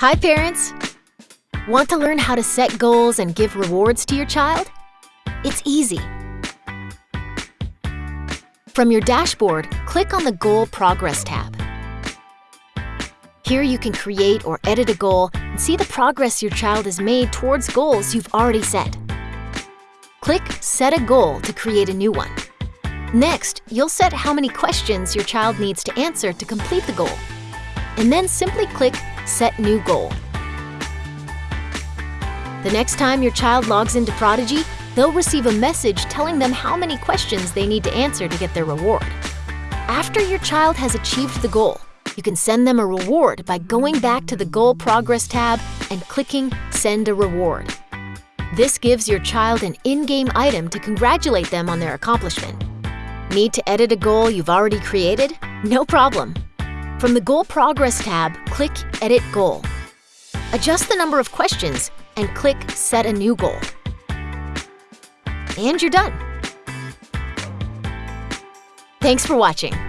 Hi, parents! Want to learn how to set goals and give rewards to your child? It's easy. From your dashboard, click on the Goal Progress tab. Here you can create or edit a goal and see the progress your child has made towards goals you've already set. Click Set a Goal to create a new one. Next, you'll set how many questions your child needs to answer to complete the goal. And then simply click Set New Goal. The next time your child logs into Prodigy, they'll receive a message telling them how many questions they need to answer to get their reward. After your child has achieved the goal, you can send them a reward by going back to the Goal Progress tab and clicking Send a Reward. This gives your child an in-game item to congratulate them on their accomplishment. Need to edit a goal you've already created? No problem. From the Goal Progress tab, click Edit Goal. Adjust the number of questions and click Set a New Goal. And you're done. Thanks for watching.